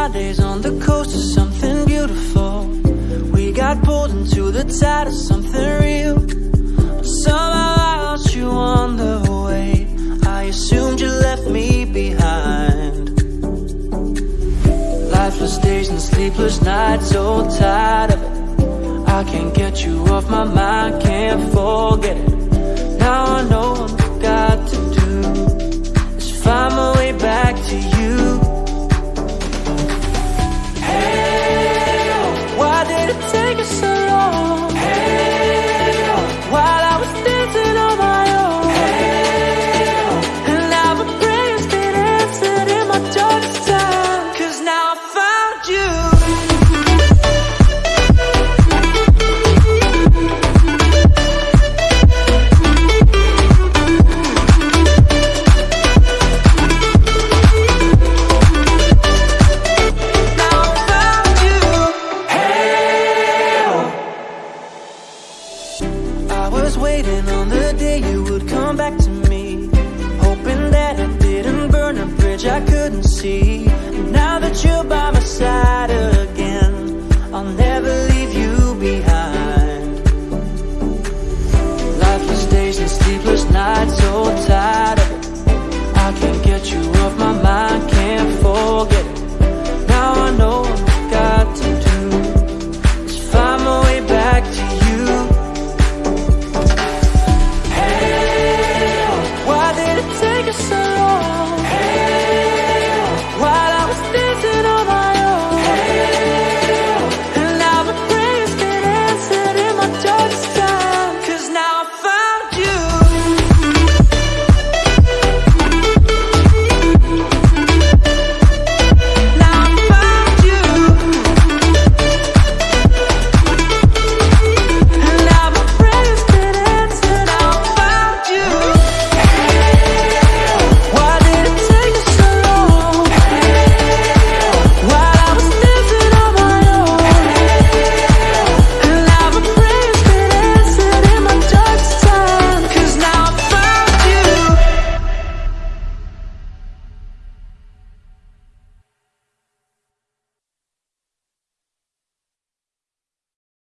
Fridays on the coast of something beautiful. We got pulled into the tide of something real. But somehow I you on the way. I assumed you left me behind. Lifeless days and sleepless nights, so tired of it. I can't get you off my mind, can't forget it. Now I know waiting on the day you would come back to me. Hoping that I didn't burn a bridge I couldn't see